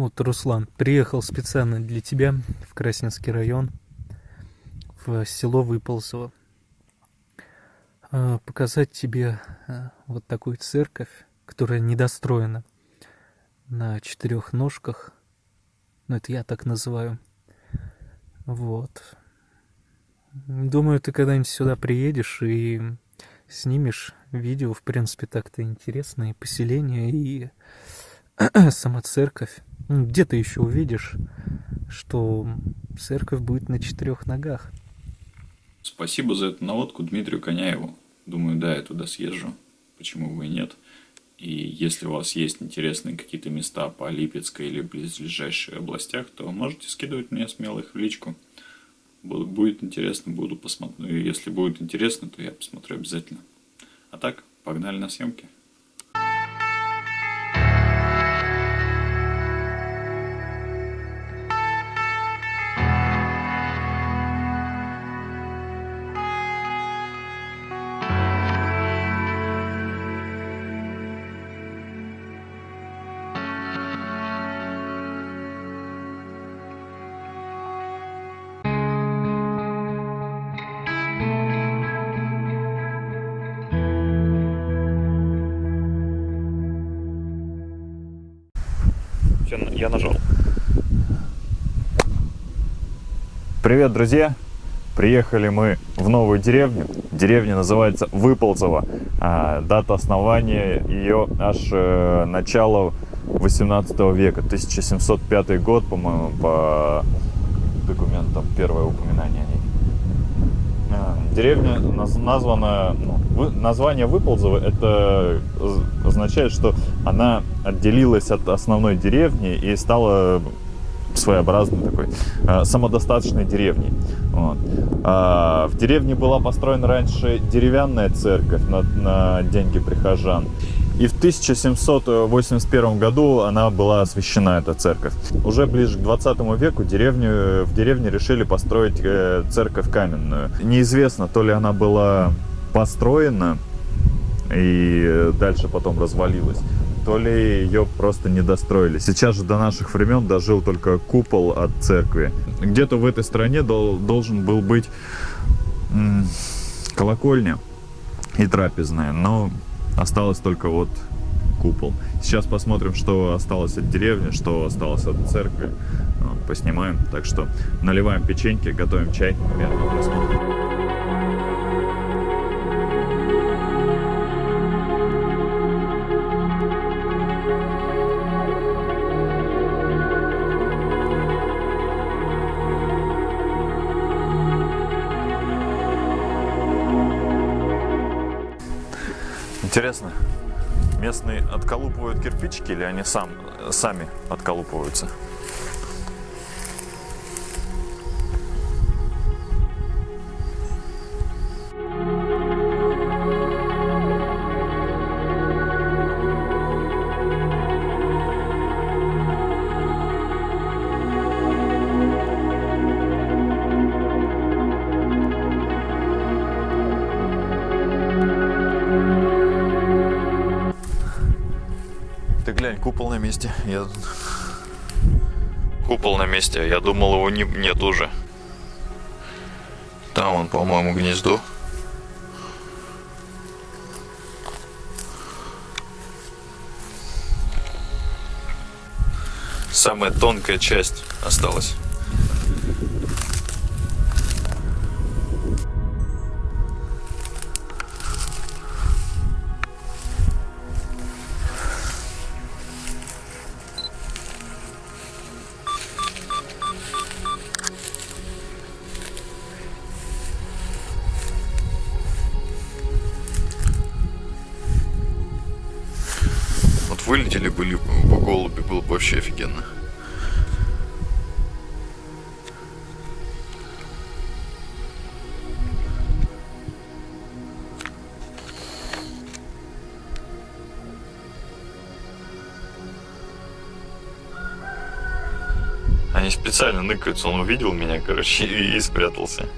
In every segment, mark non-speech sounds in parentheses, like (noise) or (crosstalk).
Вот, Руслан, приехал специально для тебя в Красненский район, в село Выползово. А, показать тебе а, вот такую церковь, которая недостроена на четырех ножках. Ну, это я так называю. Вот. Думаю, ты когда-нибудь сюда приедешь и снимешь видео. В принципе, так-то интересно. И поселение, и (clears throat) сама церковь. Ну, где ты еще увидишь, что церковь будет на четырех ногах. Спасибо за эту наводку Дмитрию Коняеву. Думаю, да, я туда съезжу. Почему бы и нет. И если у вас есть интересные какие-то места по Липецкой или близлежащих областях, то можете скидывать мне смело их в личку. Будет интересно, буду посмотреть. Если будет интересно, то я посмотрю обязательно. А так, погнали на съемки. Я нажал. Привет, друзья! Приехали мы в новую деревню. Деревня называется Выползово. А, дата основания ее аж э, начало 18 века, 1705 год, по-моему, по документам первое упоминание о ней. А, деревня названа, ну, название Выползово, это означает, что она отделилась от основной деревни и стала своеобразной такой э, самодостаточной деревней. Вот. А, в деревне была построена раньше деревянная церковь на, на деньги прихожан. И в 1781 году она была освящена, эта церковь. Уже ближе к 20 веку деревню, в деревне решили построить э, церковь каменную. Неизвестно, то ли она была построена и дальше потом развалилась, то ли ее просто не достроили. Сейчас же до наших времен дожил только купол от церкви. Где-то в этой стране дол должен был быть колокольня и трапезная, но осталось только вот купол. Сейчас посмотрим, что осталось от деревни, что осталось от церкви. Поснимаем. Так что наливаем печеньки, готовим чай. Приятного просмотра. Кирпичики или они сам, сами отколупываются? Месте. Я... Купол на месте. Я думал, его не... нет уже. Там он, по-моему, гнездо. Самая тонкая часть осталась. Вылетели были бы голуби, было бы вообще офигенно. Они специально ныкаются, он увидел меня, короче, (laughs) и спрятался.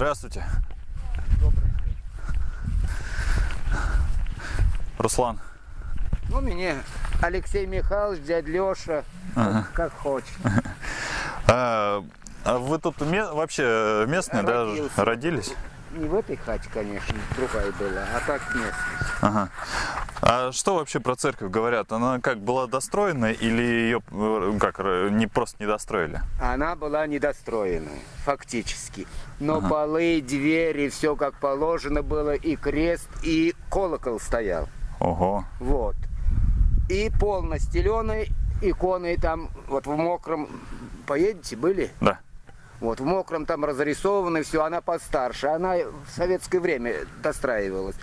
Здравствуйте. Добрый день. Руслан. Ну, меня Алексей Михайлович, дядь Леша, ага. как, хочешь. А, а вы тут вообще местные, Родился. да, родились? Не в этой хате, конечно, другая была, а так местная. Ага. А что вообще про церковь говорят? Она как была достроена или ее э, как не просто не достроили? Она была недостроенная, фактически. Но полы, двери, все как положено было, и крест, и колокол стоял. Ого. Вот. И пол настеленный, иконы там, вот в мокром, поедете, были? Да. Вот, в мокром там разрисовано все, она постарше. Она в советское время достраивалась.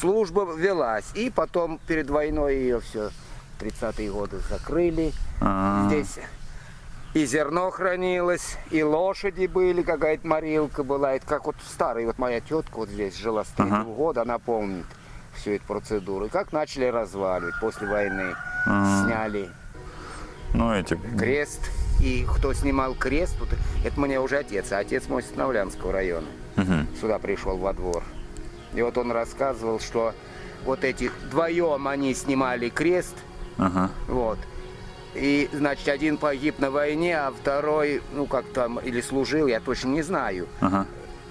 Служба велась. И потом перед войной ее все, 30-е годы закрыли. А, Здесь и зерно хранилось, и лошади были, какая-то морилка была. Это как вот старый, вот моя тетка вот здесь жила с третьего Ага. года, она помнит всю эту процедуру. И как начали разваливать после войны. А. Сняли Ну эти. крест. И кто снимал крест, вот, это мне уже отец, а отец мой с Новлянского района. Мгм. Сюда пришел во двор. И вот он рассказывал, что вот этих вдвоем они снимали крест, Ага. вот. И, значит, один погиб на войне, а второй, ну, как там, или служил, я точно не знаю. Ага.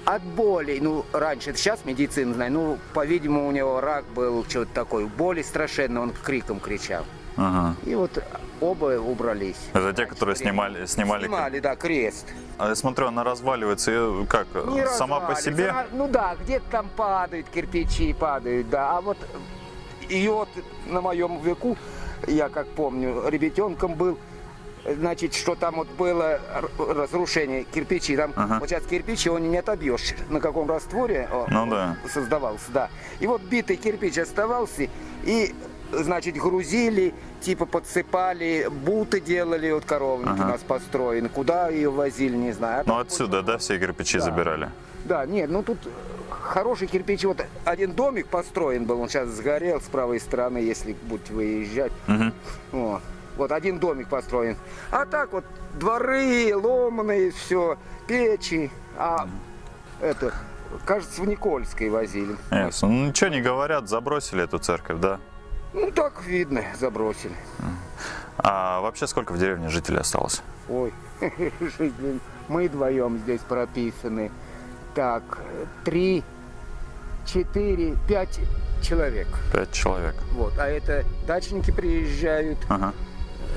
От боли, ну, раньше, сейчас медицина знает, ну, по-видимому, у него рак был, что-то такое. Боли страшенно, он криком кричал. Ага. И вот оба убрались. Это те, которые снимали, снимали. Снимали, да, крест. А я смотрю, она разваливается как Не сама по себе. Она- ну да, где-то там падают кирпичи, падают, да. А вот ее вот на моем веку, я как помню, ребятенком был, значит, что там вот было разрушение кирпичи. Там Ага. вот сейчас кирпичи его не отобьешь. На каком растворе Ну да. создавался, да. И вот битый кирпич оставался, и значит, грузили, типа подсыпали, буты делали, вот коровники Ага. у нас построены. Куда ее возили, не знаю. А Ну отсюда, да, все кирпичи Да. забирали. да, нет, ну тут хороший кирпич. Вот один домик построен был, он сейчас сгорел с правой стороны, если будете выезжать. Мгм. О, вот один домик построен. А так вот дворы, ломаные, все, печи. А это, кажется, в Никольской возили. Ясно. Ну ничего не говорят, забросили эту церковь, да? Ну так видно, забросили. А вообще сколько в деревне жителей осталось? Ой, (laughs) жители, мы вдвоем здесь прописаны. Так, три, четыре, пять человек. Пять человек. Вот, а это дачники приезжают, Ага.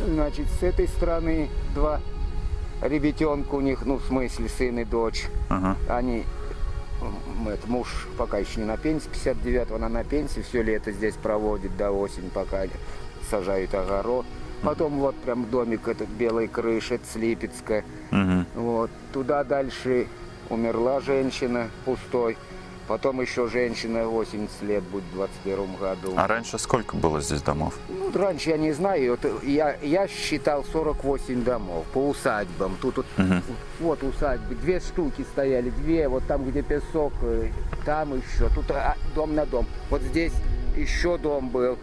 Значит, с этой стороны два ребятенка у них, ну, в смысле, сын и дочь. Ага. Они, это, муж пока еще не на пенсии, 59-го она на пенсии, все лето здесь проводит до осени, пока сажают огород. Потом вот прям домик этот белой крыши, это с Липецка. Мгм. Вот. Туда дальше умерла женщина пустой. Потом еще женщина 80 лет будет в 21 году. А раньше сколько было здесь домов? Ну, раньше я не знаю, вот я, я считал 48 домов по усадьбам. Тут вот, Мгм. вот усадьбы, две штуки стояли, две, вот там, где песок, э, там еще, тут а, дом на дом. Вот здесь еще дом был,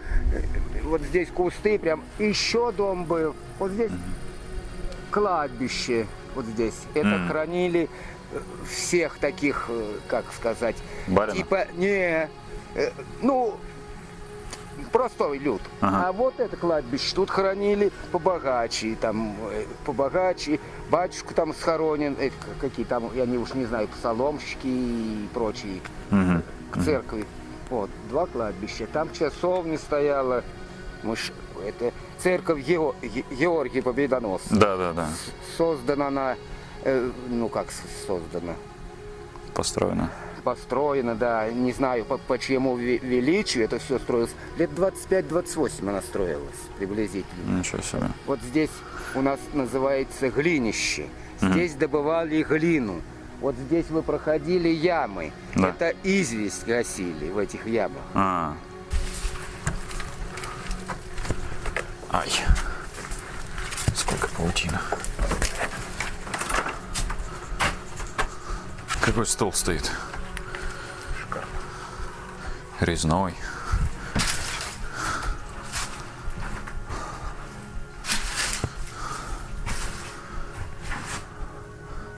вот здесь кусты, прям еще дом был. Вот здесь кладбище, вот здесь. Это Мгм. хранили всех таких, э, как сказать, Барина? типа, не, э, ну, простой люд. Ага. А вот это кладбище тут хранили побогаче, там э, побогаче, батюшка там схоронен, э, к- какие там, я не уж не знаю, псаломщики и прочие Мгм. к церкви. Вот, два кладбища. Там часовня стояла, мы ж- это церковь Ге- Георгия Победоносца. Да, да, да. Создана она, э, ну как с- создана, Построено. построена, да, не знаю по, по чьему ве- величию это все строилось. Лет 25-28 она строилась приблизительно. Ничего себе. Вот здесь у нас называется глинище. Здесь добывали глину. Вот здесь вы проходили ямы. Да. Это известь гасили в этих ямах. А. Ай. Сколько паутина. Какой стол стоит? Шикарно. Резной.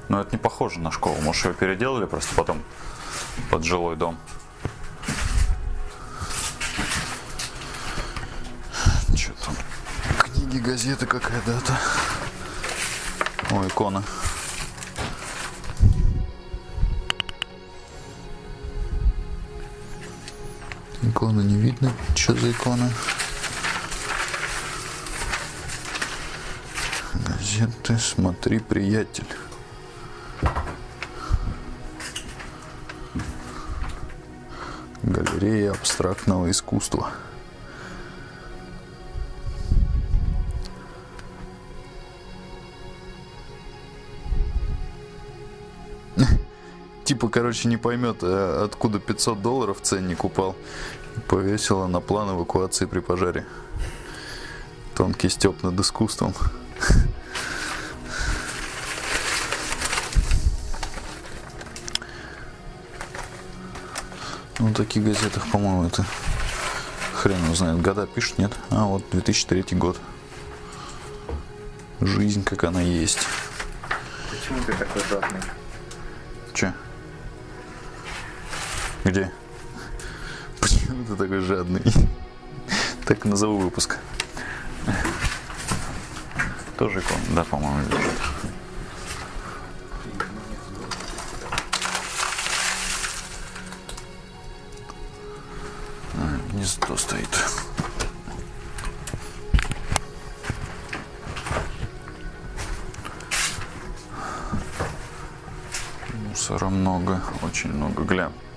Но это не похоже на школу. Может, ее переделали просто потом под жилой дом. Что там? Книги, газеты какая-то. О, икона. Икона не видно. Что за икона? Газеты, смотри, приятель. Галерея абстрактного искусства. Типа, короче, не поймет, а откуда 500 долларов ценник упал. Повесила на план эвакуации при пожаре. Тонкий степ над искусством. Ну, в таких газетах, по-моему, это хрен знает. Года пишут, нет? А, вот 2003 год. Жизнь, как она есть. Почему ты такой жадный? Че? Где? Почему ты такой жадный? Так назову выпуск. Тоже икон, да, по-моему, лежит. А, Гнездо стоит. Мусора много, очень много. Гля, под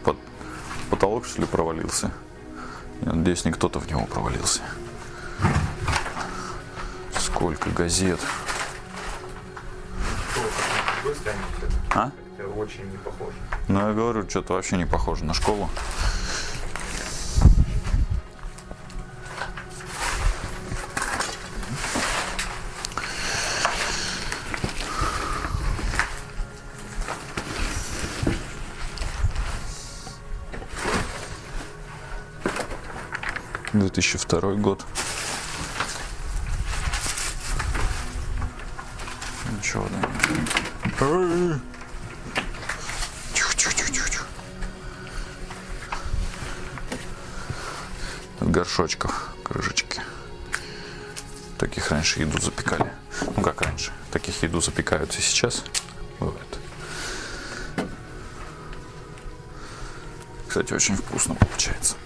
потолок что ли провалился? Я надеюсь, не кто-то в него провалился. Сколько газет. А? Это очень не похоже. Ну, я говорю, что-то вообще не похоже на школу. Две тысячи второй год. Ничего, да. От горшочков, крышечки. Таких раньше еду запекали. Ну как раньше? Таких еду запекают и сейчас. Бывает. Кстати, очень вкусно получается.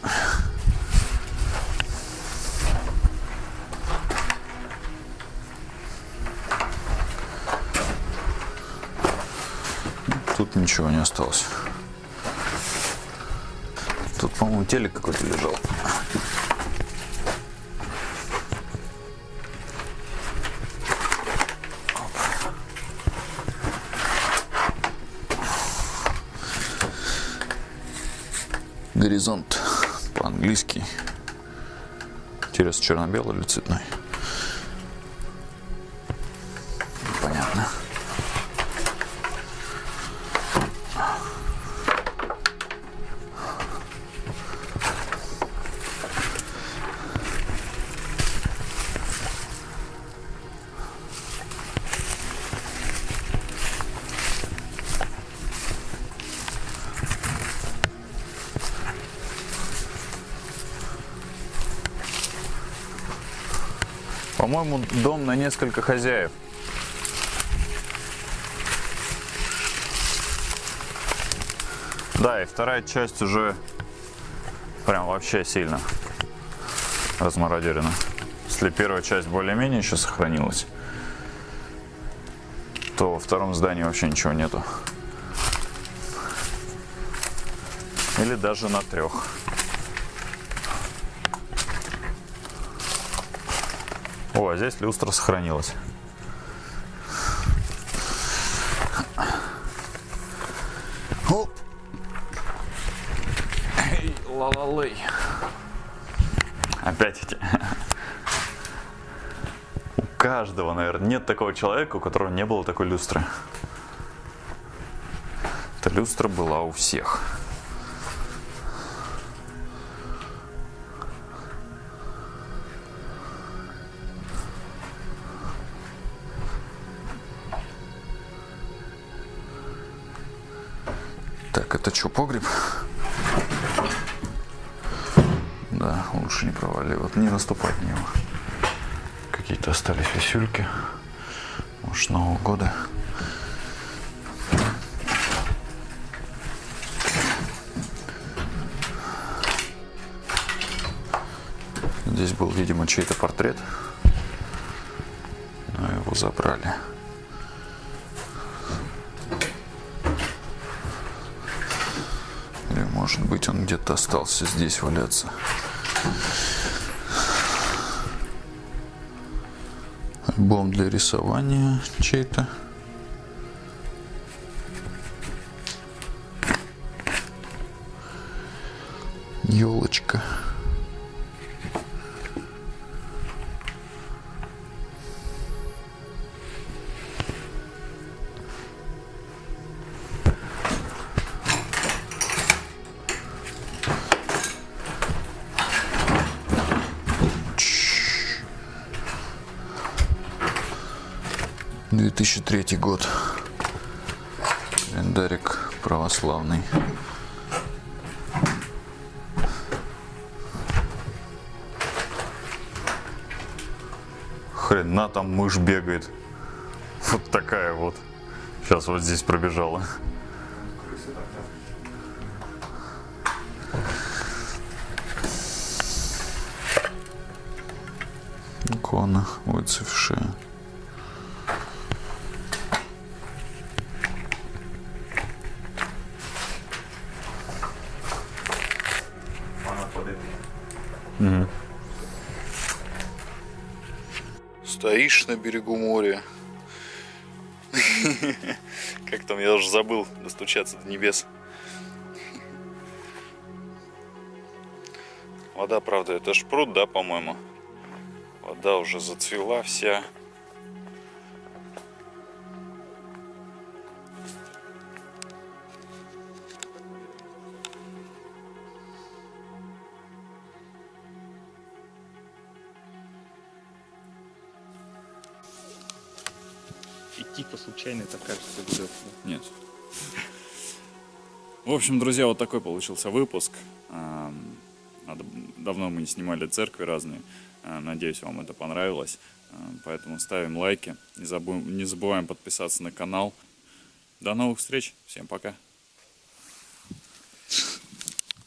Тут ничего не осталось. Тут, по-моему, телек какой-то лежал. Горизонт по-английски. Интересно, черно-белый или цветной? По-моему, дом на несколько хозяев. Да, и вторая часть уже прям вообще сильно размародерена. Если первая часть более-менее еще сохранилась, то во втором здании вообще ничего нету. Или даже на трех. А здесь люстра сохранилась. Оп. Эй, ла-ла-лей. Опять эти. У каждого, наверное, нет такого человека, у которого не было такой люстры. Эта люстра была у всех. Так, это что, погреб? Да, лучше не проваливать, не наступать в него. Как какие-то остались висюльки. Может, Нового года. Здесь был, видимо, чей-то портрет. Но его забрали. Быть, он где-то остался здесь валяться. Альбом для рисования чей-то. Елочка. Две тысячи третий год. Календарик православный. Хрена там мышь бегает. Вот такая вот. Сейчас вот здесь пробежала. Икона выцвевшая. Стоишь на берегу моря. (laughs) Как там, я уже забыл достучаться до небес. Вода, правда, это ж пруд, да, по-моему? Вода уже зацвела вся. Типа случайно это кажется где Нет. В общем, друзья, вот такой получился выпуск. Надо- Давно мы не снимали церкви разные. А, Надеюсь, вам это понравилось. А, Поэтому ставим лайки. Не забудем, не забываем подписаться на канал. До новых встреч. Всем пока.